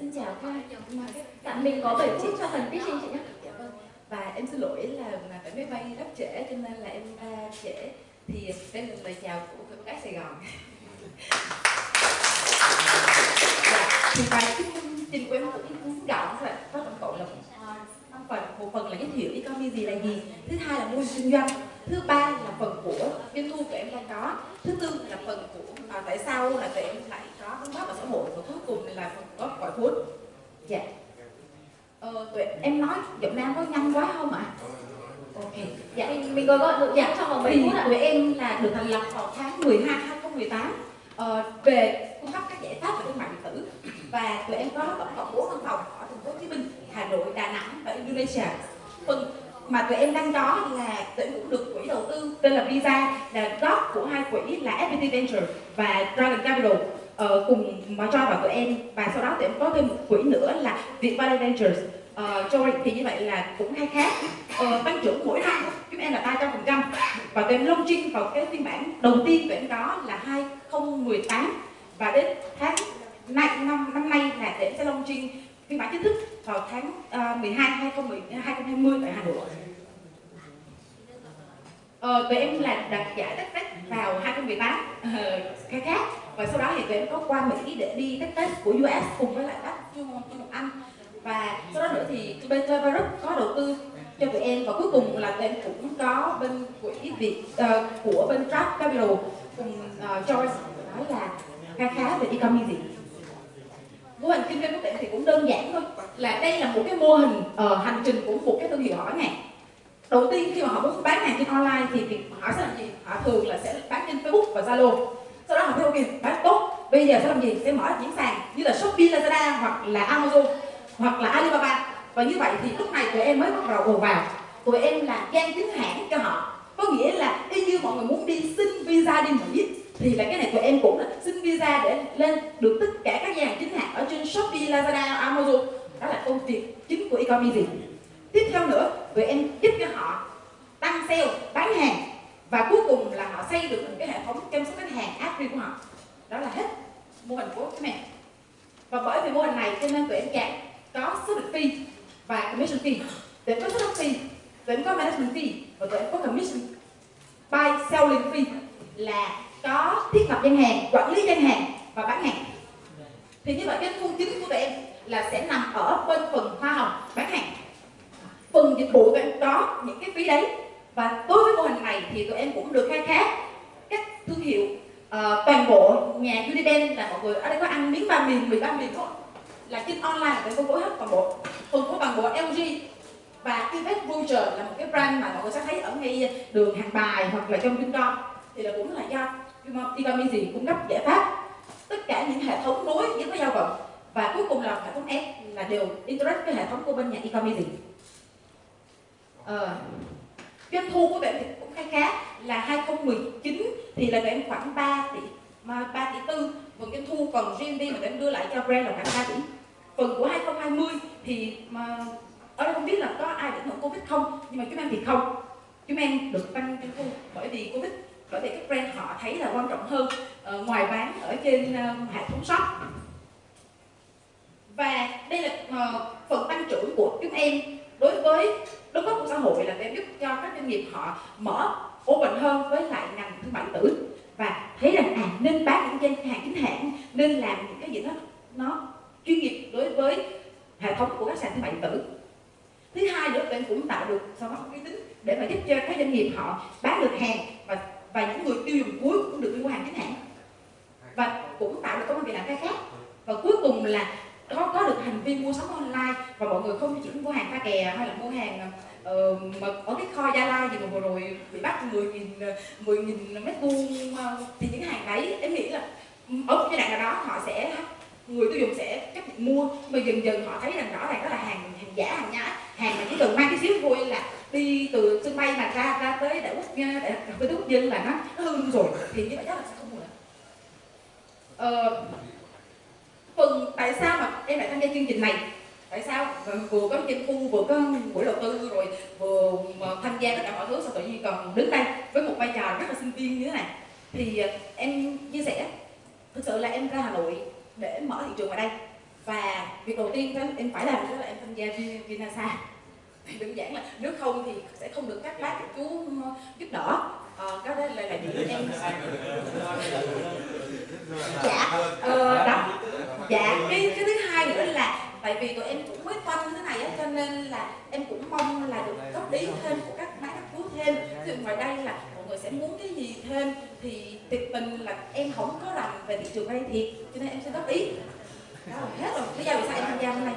xin chào các anh tạm dạ, mình có 7 phút cho phần thuyết trình chị nhé. Dạ vâng. Và em xin lỗi là mà phải máy bay rất trễ cho nên là em uh, trễ. Thì đây là lời chào của các gái Sài Gòn. Dạ, thì bài thuyết trình của em cũng ngắn gọn thôi có tổng cộng là một phần một phần là giới thiệu economy gì là gì? Thứ hai là mô hình kinh doanh. Thứ ba là phần của doanh thu của em đang có. Thứ tư là phần của à, tại sao là tụi em lại có đóng góp vào xã hội và cuối cùng là phần của gọi vốn dạ. Ờ, tụi em nói giọng nam có nhanh quá không ạ? Ok. Dạ. Mình mình gọi gọi được giảng trong vòng 7 thì phút ạ? tụi em là được thành lập vào tháng 12 2018 ờ, về cung cấp các giải pháp về thương mại điện tử. Và tụi em có tổng cộng 4 văn phòng ở thành phố Hồ Chí Minh, Hà Nội, Đà Nẵng và Indonesia. Phần mà tụi em đang có là tụi em cũng được quỹ đầu tư tên là Visa là góp của hai quỹ là FPT Venture và Dragon Capital. Uh, cùng mà cho vào tụi em. Và sau đó tụi em có thêm một quỹ nữa là Vietvalley Ventures. Uh, cho thì như vậy là cũng hay khác uh, ờ, tăng trưởng mỗi năm của chúng em là 300 phần trăm. Và tụi em launching vào cái phiên bản đầu tiên tụi em có là 2018 và đến tháng nay năm năm nay là tụi em sẽ launching phiên bản chính thức vào tháng uh, 12 2020 tại Hà Nội Ờ, tụi em là đạt giải TechFest vào 2018 bán khai khác và sau đó thì tụi em có qua Mỹ để đi TechFest của US cùng với lại các chuyên môn chuyên Anh. Và sau đó nữa thì bên Group có đầu tư cho tụi em. Và cuối cùng là tụi em cũng có bên quỹ Việt uh, của bên Trap Capital cùng ờ, uh, Choice nói là khá khá về e-commerce gì mô hình kinh doanh của tụi em thì cũng đơn giản thôi là đây là một cái mô hình uh, hành trình của một cái thương hiệu hỏi này đầu tiên khi mà họ muốn bán hàng trên online thì việc họ sẽ làm gì? Họ thường là sẽ bán trên Facebook và Zalo. Sau đó họ thấy ok bán tốt bây giờ sẽ làm gì? Sẽ mở những sàn như là Shopee Lazada hoặc là Amazon hoặc là Alibaba. Và như vậy thì lúc này tụi em mới bắt đầu ồ vào. Tụi em là gian chính hãng cho họ. Có nghĩa là y như mọi người muốn đi xin visa đi Mỹ thì là cái này tụi em cũng là xin visa để lên được tất cả các gian hàng chính hãng ở trên Shopee, Lazada, Amazon. Đó là công việc chính của e-commerce tiếp theo nữa tụi em giúp cho họ tăng sale, bán hàng, và cuối cùng là họ xây được một cái hệ thống chăm sóc khách hàng app riêng của họ. Đó là hết mô hình của các mẹ và bởi vì mô hình này cho nên tụi em càng có số lượng fee và commission fee. Tụi em có số fee, tụi em có management fee, và tụi em có commission. By selling fee là có thiết lập gian hàng, quản lý gian hàng và bán hàng. Thì như vậy cái thu chính của tụi em là sẽ nằm ở bên phần hoa hồng bán hàng phần dịch vụ của em có những cái phí đấy. Và đối với mô hình này thì tụi em cũng được khai thác các thương hiệu uh, toàn bộ nhà Uniden là mọi người ở đây có ăn miếng ba miền mì ba miền không là trên online để phân phối hết toàn bộ phân phối toàn bộ LG và Invest Voucher là một cái brand mà mọi người sẽ thấy ở ngay đường hàng bài hoặc là trong Vincom thì là cũng là do e-commerce gì cung cấp giải pháp. Tất cả những hệ thống nối những với giao vận và cuối cùng là hệ thống S là đều interact với hệ thống của bên nhà e-commerce ờ, doanh thu của tụi em thì cũng khá khá là 2019 thì là tụi em khoảng 3 tỷ mà 3 tỷ tư. Phần doanh thu còn riêng đi mà tụi em đưa lại cho brand là khoảng 3 tỷ. Phần của 2020 thì mà ở đây không biết là có ai bị ảnh hưởng Covid không nhưng mà chúng em thì không. Chúng em được tăng doanh thu bởi vì Covid bởi vì các brand họ thấy là quan trọng hơn uh, ngoài bán ở trên uh, hệ thống shop. Và đây là uh, phần tăng trưởng của chúng em đối với đóng góp của xã hội là để giúp cho các doanh nghiệp họ mở open hơn với lại ngành thương mại điện tử. Và thấy rằng à nên bán những hàng chính hãng, nên làm những cái gì đó nó chuyên nghiệp đối với hệ thống của các sàn thương mại điện tử. Thứ hai nữa tụi cũng tạo được sau đó uy tín để mà giúp cho các doanh nghiệp họ bán được hàng và và những người tiêu dùng cuối cũng được đi mua hàng chính hãng. Và cũng tạo được công an việc làm khai khác. Và cuối cùng là có có được hành vi mua sắm online và mọi người không chỉ mua hàng pha kè hay là mua hàng uh, mà ở cái kho Gia Lai gì mà vừa rồi bị bắt 10 nghìn 10 nghìn mét vuông ờ, thì những hàng đấy em nghĩ là ừ, ở một giai đoạn nào đó họ sẽ người tiêu dùng sẽ chấp nhận mua. Mà dần dần họ thấy rằng rõ ràng đó là hàng hàng giả hàng nhái. Hàng mà chỉ cần mang cái xíu thôi là đi từ sân bay mà ra ra tới đại quốc đại cà quốc dân là nó, nó hư rồi. Thì như vậy chắc là sẽ không mua nữa ờ, phần tại sao mà em lại tham gia chương trình này? Tại sao? Vừa có doanh thu vừa có buổi đầu tư rồi vừa tham gia tất cả mọi thứ sao tự nhiên còn đứng đây với một vai trò rất là sinh viên như thế này? Thì ờ, em chia sẻ thực sự là em ra hà nội để mở thị trường ở đây. Và việc đầu tiên em phải làm đó là em tham gia Vinasa. Thì đơn giản là nếu không thì sẽ không được các bác các chú giúp đỡ. Ờ, cái đó là là điểm em dạ phân thế này á, cho nên là em cũng mong là được góp ý thêm của các máy các chú thêm. Thì ngoài đây là mọi người sẽ muốn cái gì thêm thì tuyệt tình là em không có làm về thị trường vay thiệt cho nên em sẽ góp ý. Hết rồi. Bây giờ vì sao em tham gia hôm nay.